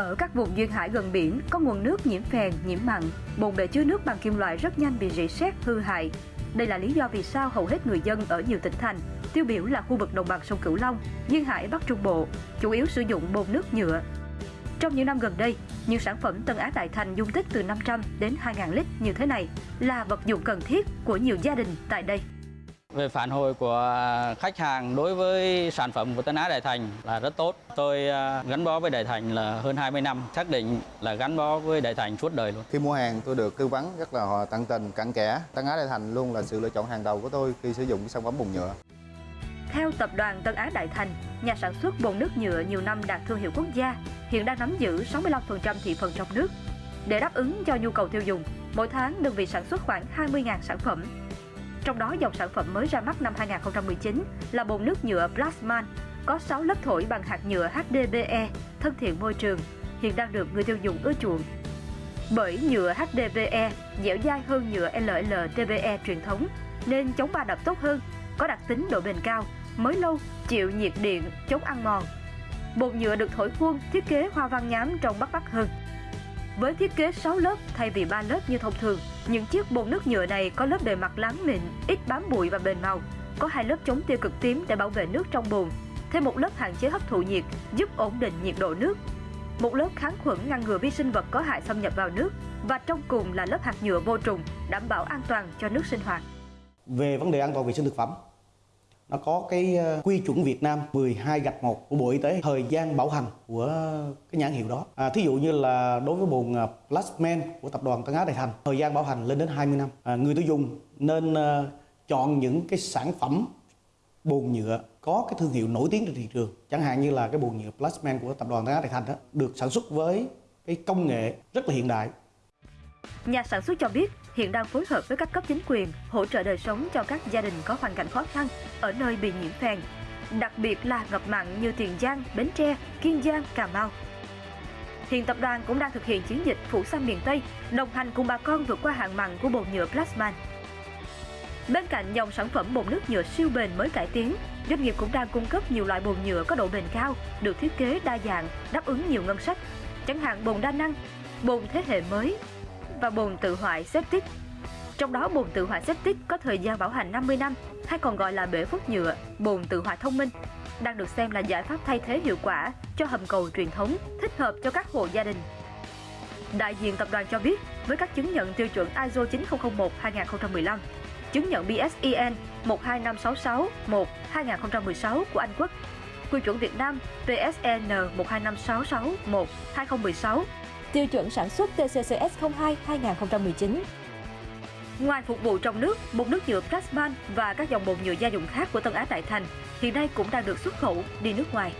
Ở các vùng duyên hải gần biển có nguồn nước nhiễm phèn, nhiễm mặn, bồn bể chứa nước bằng kim loại rất nhanh bị rỉ sét hư hại. Đây là lý do vì sao hầu hết người dân ở nhiều tỉnh thành, tiêu biểu là khu vực đồng bằng sông Cửu Long, duyên hải Bắc Trung Bộ, chủ yếu sử dụng bồn nước nhựa. Trong những năm gần đây, nhiều sản phẩm Tân Á Đại Thành dung tích từ 500 đến 2.000 lít như thế này là vật dụng cần thiết của nhiều gia đình tại đây. Về phản hồi của khách hàng đối với sản phẩm của Tân Á Đại Thành là rất tốt. Tôi à, gắn bó với Đại Thành là hơn 20 năm, xác định là gắn bó với Đại Thành suốt đời luôn. Khi mua hàng tôi được tư vấn rất là tận tình, cặn kẽ. Tân Á Đại Thành luôn là sự lựa chọn hàng đầu của tôi khi sử dụng sản phẩm bồn nhựa. Theo tập đoàn Tân Á Đại Thành, nhà sản xuất bồn nước nhựa nhiều năm đạt thương hiệu quốc gia, hiện đang nắm giữ 65% thị phần trong nước. Để đáp ứng cho nhu cầu tiêu dùng, mỗi tháng đơn vị sản xuất khoảng 20.000 sản phẩm. Trong đó dòng sản phẩm mới ra mắt năm 2019 là bồn nước nhựa Plasman, có 6 lớp thổi bằng hạt nhựa HDPE, thân thiện môi trường, hiện đang được người tiêu dùng ưa chuộng. Bởi nhựa HDPE dẻo dai hơn nhựa LLTPE truyền thống nên chống va đập tốt hơn, có đặc tính độ bền cao, mới lâu, chịu nhiệt điện, chống ăn mòn. Bồn nhựa được thổi khuôn, thiết kế hoa văn nhám trông bắt mắt hơn. Với thiết kế 6 lớp thay vì 3 lớp như thông thường, những chiếc bồn nước nhựa này có lớp bề mặt láng mịn, ít bám bụi và bền màu. Có hai lớp chống tiêu cực tím để bảo vệ nước trong bồn, thêm một lớp hạn chế hấp thụ nhiệt giúp ổn định nhiệt độ nước. Một lớp kháng khuẩn ngăn ngừa vi sinh vật có hại xâm nhập vào nước và trong cùng là lớp hạt nhựa vô trùng đảm bảo an toàn cho nước sinh hoạt. Về vấn đề an toàn vệ sinh thực phẩm, nó có cái ờ, quy chuẩn Việt Nam 12 gạch 1 của Bộ Y tế thời gian bảo hành của cái nhãn hiệu đó. À, thí dụ như là đối với bồn ờ, Plasman của tập đoàn Tân Á Đại Thành thời gian bảo hành lên đến 20 năm. À, người tiêu dùng nên uh, chọn những cái sản phẩm bồn nhựa có cái thương hiệu nổi tiếng trên thị trường chẳng hạn như là cái bồn nhựa Plasman của tập đoàn Tân Á Đại Thành đó được sản xuất với cái công nghệ rất là hiện đại Nhà sản xuất cho biết hiện đang phối hợp với các cấp chính quyền hỗ trợ đời sống cho các gia đình có hoàn cảnh khó khăn ở nơi bị nhiễm phèn, đặc biệt là ngập mặn như Tiền Giang, Bến Tre, Kiên Giang, Cà Mau. Hiện tập đoàn cũng đang thực hiện chiến dịch phủ xanh miền Tây, đồng hành cùng bà con vượt qua hạn mặn của bồn nhựa Plasman. Bên cạnh dòng sản phẩm bồn nước nhựa siêu bền mới cải tiến, doanh nghiệp cũng đang cung cấp nhiều loại bồn nhựa có độ bền cao, được thiết kế đa dạng, đáp ứng nhiều ngân sách. Chẳng hạn bồn đa năng, bồn thế hệ mới và bồn tự hoại septic. Trong đó bồn tự hoại septic có thời gian bảo hành 50 năm hay còn gọi là bể phốt nhựa, bồn tự hoại thông minh đang được xem là giải pháp thay thế hiệu quả cho hầm cầu truyền thống, thích hợp cho các hộ gia đình. Đại diện tập đoàn cho biết, với các chứng nhận tiêu chuẩn ISO 9001-2015, chứng nhận BSEN 12566-1 2016 của Anh Quốc, quy chuẩn Việt Nam PSN 12566-1 2016 tiêu chuẩn sản xuất TCCS02 2019. Ngoài phục vụ trong nước, bột nước nhựa Plasman và các dòng bột nhựa gia dụng khác của Tân Á Đại Thành hiện nay cũng đang được xuất khẩu đi nước ngoài.